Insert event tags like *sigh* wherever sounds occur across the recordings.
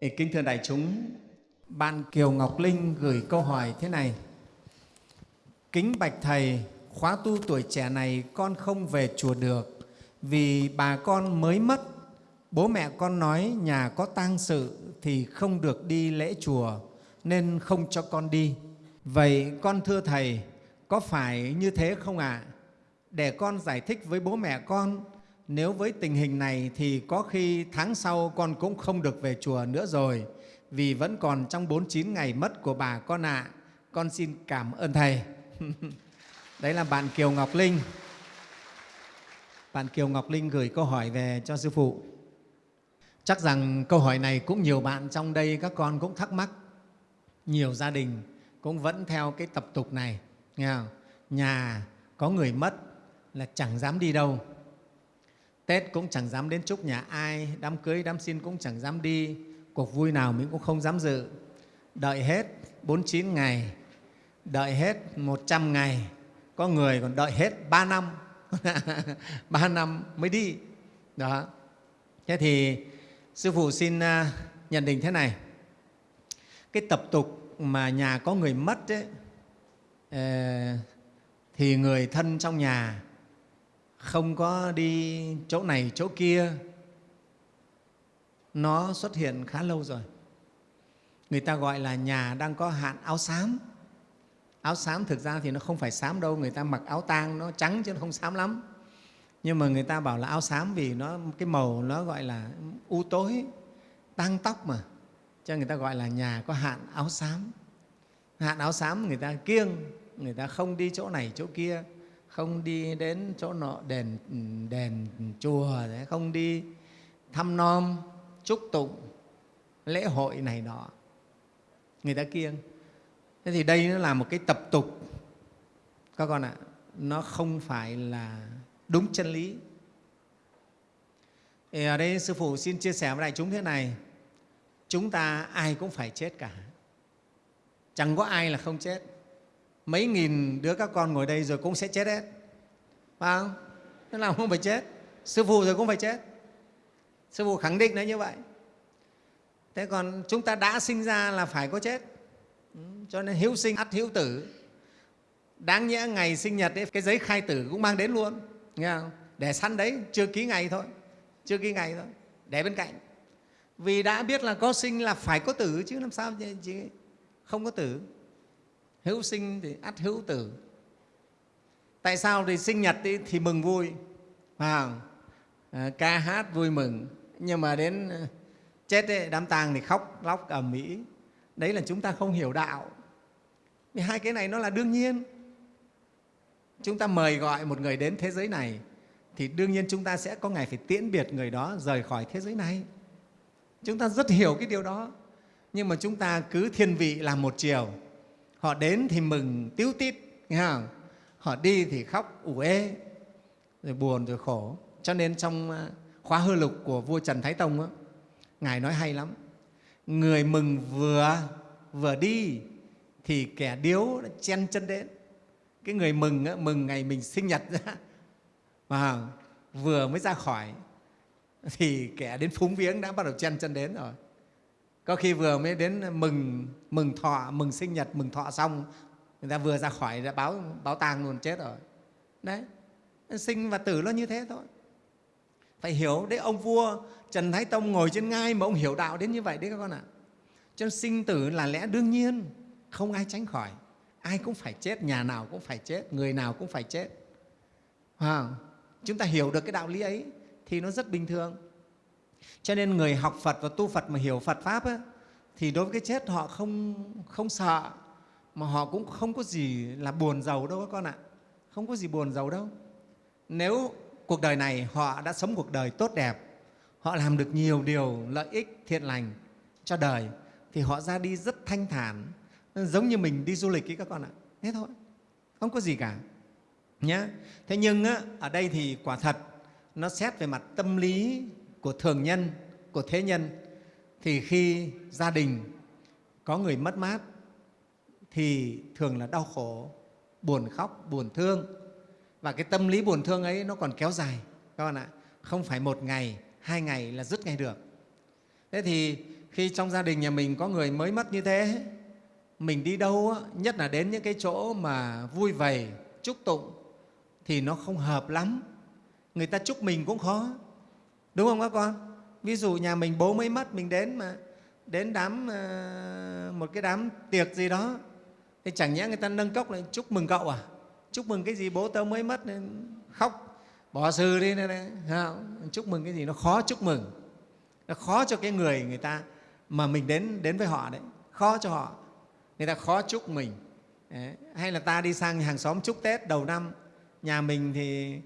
Kính thưa đại chúng, bạn Kiều Ngọc Linh gửi câu hỏi thế này. Kính bạch Thầy, khóa tu tuổi trẻ này con không về chùa được vì bà con mới mất. Bố mẹ con nói nhà có tang sự thì không được đi lễ chùa nên không cho con đi. Vậy con thưa Thầy, có phải như thế không ạ? À? Để con giải thích với bố mẹ con nếu với tình hình này thì có khi tháng sau con cũng không được về chùa nữa rồi, vì vẫn còn trong 49 ngày mất của bà con ạ. À. Con xin cảm ơn Thầy. *laughs* Đấy là bạn Kiều Ngọc Linh. Bạn Kiều Ngọc Linh gửi câu hỏi về cho Sư Phụ. Chắc rằng câu hỏi này cũng nhiều bạn trong đây các con cũng thắc mắc. Nhiều gia đình cũng vẫn theo cái tập tục này. Nghe không? Nhà có người mất là chẳng dám đi đâu Tết cũng chẳng dám đến chúc nhà ai, đám cưới, đám xin cũng chẳng dám đi, cuộc vui nào mình cũng không dám dự. Đợi hết 49 ngày, đợi hết 100 ngày, có người còn đợi hết 3 năm, *laughs* 3 năm mới đi. Đó. Thế thì Sư Phụ xin à, nhận định thế này, cái tập tục mà nhà có người mất ấy, ờ, thì người thân trong nhà không có đi chỗ này, chỗ kia, nó xuất hiện khá lâu rồi. Người ta gọi là nhà đang có hạn áo xám. Áo xám thực ra thì nó không phải xám đâu, người ta mặc áo tang nó trắng chứ nó không xám lắm. Nhưng mà người ta bảo là áo xám vì nó, cái màu nó gọi là u tối tang tóc mà. Cho người ta gọi là nhà có hạn áo xám. Hạn áo xám người ta kiêng, người ta không đi chỗ này, chỗ kia không đi đến chỗ nọ, đền đền chùa không đi. Thăm nom, chúc tụng, lễ hội này nọ. Người ta kiêng. Thế thì đây nó là một cái tập tục. Các con ạ, nó không phải là đúng chân lý. Thì ở đây sư phụ xin chia sẻ với đại chúng thế này. Chúng ta ai cũng phải chết cả. Chẳng có ai là không chết mấy nghìn đứa các con ngồi đây rồi cũng sẽ chết hết. Phải không? Thế nào không phải chết. Sư phụ rồi cũng phải chết. Sư phụ khẳng định nó như vậy. Thế còn chúng ta đã sinh ra là phải có chết. Ừ, cho nên hiếu sinh ắt hiếu tử. Đáng nhẽ ngày sinh nhật ấy, cái giấy khai tử cũng mang đến luôn. Nghe không? để săn đấy chưa ký ngày thôi. Chưa ký ngày thôi. Để bên cạnh. Vì đã biết là có sinh là phải có tử chứ làm sao chứ không có tử? Hữu sinh thì ắt hữu tử. Tại sao thì sinh nhật thì, thì mừng vui? À, ca hát vui mừng. Nhưng mà đến à, chết ấy, đám tang thì khóc lóc ầm ĩ. Đấy là chúng ta không hiểu đạo. Vì hai cái này nó là đương nhiên. Chúng ta mời gọi một người đến thế giới này thì đương nhiên chúng ta sẽ có ngày phải tiễn biệt người đó rời khỏi thế giới này. Chúng ta rất hiểu cái điều đó. Nhưng mà chúng ta cứ thiên vị làm một chiều họ đến thì mừng tiếu tít nghe không? họ đi thì khóc ủ ê rồi buồn rồi khổ. Cho nên trong à, khóa hư lục của vua trần thái tông á, ngài nói hay lắm. Người mừng vừa vừa đi thì kẻ điếu chen chân đến. Cái người mừng á, mừng ngày mình sinh nhật ra mà vừa mới ra khỏi thì kẻ đến phúng viếng đã bắt đầu chen chân đến rồi có khi vừa mới đến mừng mừng thọ mừng sinh nhật mừng thọ xong người ta vừa ra khỏi đã báo báo tang luôn chết rồi. Đấy sinh và tử nó như thế thôi. Phải hiểu đấy ông vua trần thái tông ngồi trên ngai mà ông hiểu đạo đến như vậy đấy các con ạ. Cho nên sinh tử là lẽ đương nhiên không ai tránh khỏi. Ai cũng phải chết nhà nào cũng phải chết người nào cũng phải chết. À, chúng ta hiểu được cái đạo lý ấy thì nó rất bình thường cho nên người học phật và tu phật mà hiểu phật pháp ấy, thì đối với cái chết họ không, không sợ mà họ cũng không có gì là buồn giàu đâu các con ạ. Không có gì buồn giàu đâu. Nếu cuộc đời này họ đã sống cuộc đời tốt đẹp họ làm được nhiều điều lợi ích thiện lành cho đời thì họ ra đi rất thanh thản. Giống như mình đi du lịch ấy các con ạ thế thôi không có gì cả nhé thế nhưng á, ở đây thì quả thật nó xét về mặt tâm lý của thường nhân của thế nhân thì khi gia đình có người mất mát thì thường là đau khổ, buồn khóc, buồn thương. Và cái tâm lý buồn thương ấy nó còn kéo dài, các bạn ạ. Không phải một ngày, hai ngày là dứt ngay được. Thế thì khi trong gia đình nhà mình có người mới mất như thế mình đi đâu nhất là đến những cái chỗ mà vui vầy chúc tụng thì nó không hợp lắm người ta chúc mình cũng khó đúng không các con? Ví dụ nhà mình bố mới mất mình đến mà đến đám ờ, một cái đám tiệc gì đó thì chẳng nhẽ người ta nâng cốc lại chúc mừng cậu à? Chúc mừng cái gì bố tớ mới mất nên khóc bỏ sư đi này, này. chúc mừng cái gì? Nó khó chúc mừng. Nó khó cho cái người người ta mà mình đến đến với họ đấy. Khó cho họ. Người ta khó chúc mình. Đấy. hay là ta đi sang hàng xóm chúc tết đầu năm nhà mình thì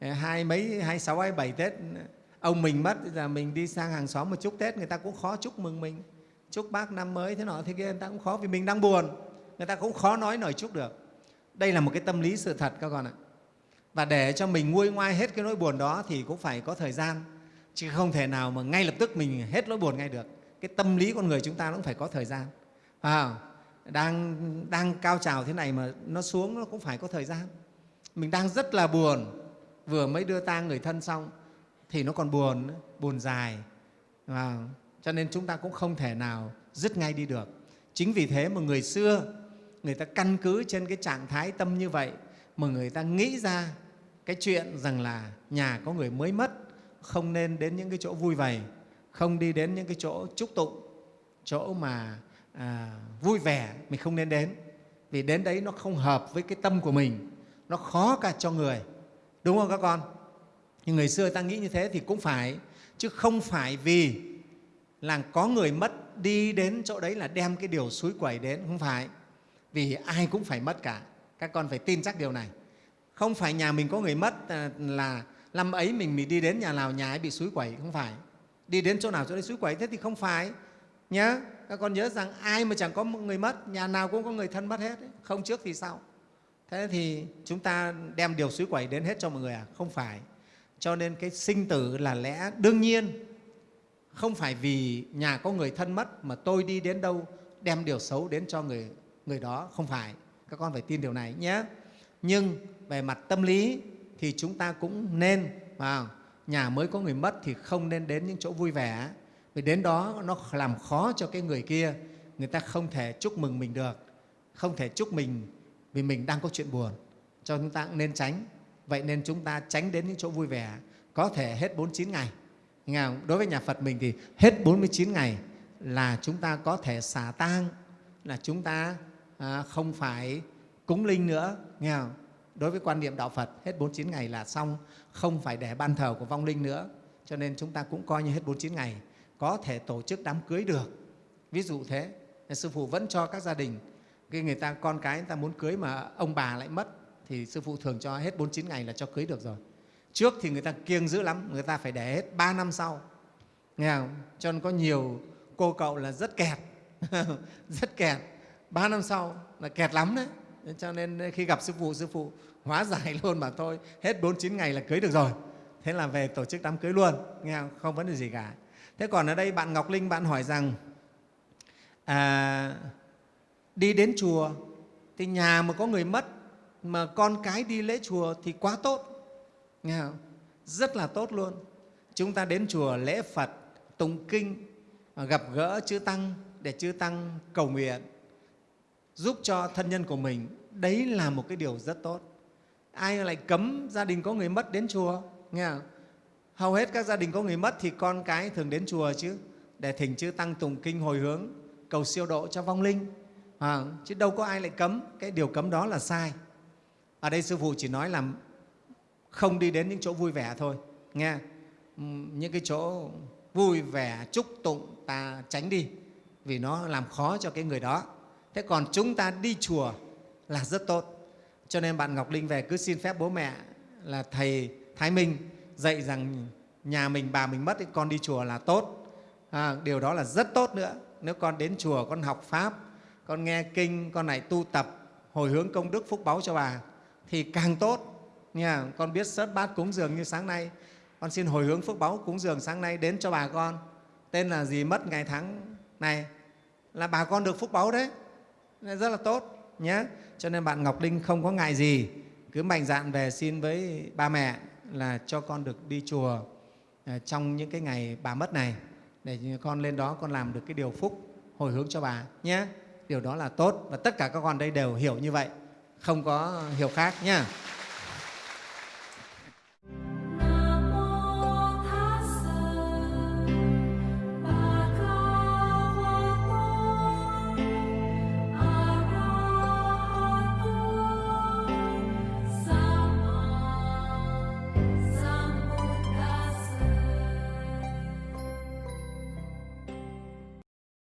ờ, hai mấy hai sáu hai bảy tết ông mình mất giờ mình đi sang hàng xóm mà chúc tết người ta cũng khó chúc mừng mình. Chúc bác năm mới thế nọ thế kia người ta cũng khó vì mình đang buồn. Người ta cũng khó nói nổi chúc được. Đây là một cái tâm lý sự thật các con ạ. Và để cho mình nguôi ngoai hết cái nỗi buồn đó thì cũng phải có thời gian. Chứ không thể nào mà ngay lập tức mình hết nỗi buồn ngay được. Cái tâm lý con người chúng ta cũng phải có thời gian. À, đang đang cao trào thế này mà nó xuống nó cũng phải có thời gian. Mình đang rất là buồn. Vừa mới đưa tang người thân xong thì nó còn buồn buồn dài. À, cho nên chúng ta cũng không thể nào dứt ngay đi được. Chính vì thế mà người xưa người ta căn cứ trên cái trạng thái tâm như vậy mà người ta nghĩ ra cái chuyện rằng là nhà có người mới mất không nên đến những cái chỗ vui vầy không đi đến những cái chỗ chúc tụng chỗ mà à, vui vẻ mình không nên đến. Vì đến đấy nó không hợp với cái tâm của mình nó khó cả cho người. Đúng không các con? Nhưng người xưa ta nghĩ như thế thì cũng phải, chứ không phải vì là có người mất đi đến chỗ đấy là đem cái điều suối quẩy đến, không phải. Vì ai cũng phải mất cả. Các con phải tin chắc điều này. Không phải nhà mình có người mất à, là năm ấy mình mình đi đến nhà nào nhà ấy bị suối quẩy, không phải. Đi đến chỗ nào chỗ đấy suối quẩy, thế thì không phải. Nhớ, các con nhớ rằng ai mà chẳng có một người mất, nhà nào cũng có người thân mất hết không trước thì sau. Thế thì chúng ta đem điều suối quẩy đến hết cho mọi người à? Không phải cho nên cái sinh tử là lẽ đương nhiên. Không phải vì nhà có người thân mất mà tôi đi đến đâu đem điều xấu đến cho người người đó. Không phải. Các con phải tin điều này nhé. Nhưng về mặt tâm lý thì chúng ta cũng nên, vào, nhà mới có người mất thì không nên đến những chỗ vui vẻ. Vì đến đó nó làm khó cho cái người kia. Người ta không thể chúc mừng mình được. Không thể chúc mình vì mình đang có chuyện buồn. Cho chúng ta cũng nên tránh vậy nên chúng ta tránh đến những chỗ vui vẻ. Có thể hết 49 ngày. Nghe không? đối với nhà Phật mình thì hết 49 ngày là chúng ta có thể xả tang, là chúng ta à, không phải cúng linh nữa. Nghe không? đối với quan niệm đạo Phật, hết 49 ngày là xong, không phải để ban thờ của vong linh nữa. Cho nên chúng ta cũng coi như hết 49 ngày. Có thể tổ chức đám cưới được. Ví dụ thế. Sư phụ vẫn cho các gia đình. Khi người ta, con cái người ta muốn cưới mà ông bà lại mất thì sư phụ thường cho hết 49 ngày là cho cưới được rồi. Trước thì người ta kiêng dữ lắm người ta phải để hết 3 năm sau. Nghe không? cho nên có nhiều cô cậu là rất kẹt *laughs* rất kẹt. Ba năm sau là kẹt lắm đấy. Cho nên khi gặp sư phụ sư phụ hóa giải *laughs* luôn mà thôi hết 49 ngày là cưới được rồi. Thế là về tổ chức đám cưới luôn. Nghe không, không vấn đề gì cả. Thế còn ở đây bạn ngọc linh bạn hỏi rằng à, đi đến chùa thì nhà mà có người mất mà con cái đi lễ chùa thì quá tốt. Nghe không? rất là tốt luôn. Chúng ta đến chùa lễ phật tụng kinh gặp gỡ chư tăng để chư tăng cầu nguyện giúp cho thân nhân của mình. Đấy là một cái điều rất tốt. Ai lại cấm gia đình có người mất đến chùa? Nghe không? hầu hết các gia đình có người mất thì con cái thường đến chùa chứ để thỉnh chư tăng tụng kinh hồi hướng cầu siêu độ cho vong linh. À, chứ đâu có ai lại cấm. Cái điều cấm đó là sai ở đây sư phụ chỉ nói là không đi đến những chỗ vui vẻ thôi nghe. Ừ, những cái chỗ vui vẻ chúc tụng ta tránh đi vì nó làm khó cho cái người đó. Thế còn chúng ta đi chùa là rất tốt. Cho nên bạn ngọc linh về cứ xin phép bố mẹ là thầy thái minh dạy rằng nhà mình bà mình mất thì con đi chùa là tốt. À, điều đó là rất tốt nữa. Nếu con đến chùa con học pháp con nghe kinh con này tu tập hồi hướng công đức phúc báu cho bà thì càng tốt. Nha, con biết sớt bát cúng dường như sáng nay. Con xin hồi hướng phước báu cúng dường sáng nay đến cho bà con. Tên là gì mất ngày tháng này? Là bà con được phúc báu đấy. Rất là tốt nhé cho nên bạn ngọc linh không có ngại gì. Cứ mạnh dạn về xin với ba mẹ là cho con được đi chùa à, trong những cái ngày bà mất này. Để con lên đó con làm được cái điều phúc hồi hướng cho bà nhé điều đó là tốt và tất cả các con đây đều hiểu như vậy không có hiểu khác nha.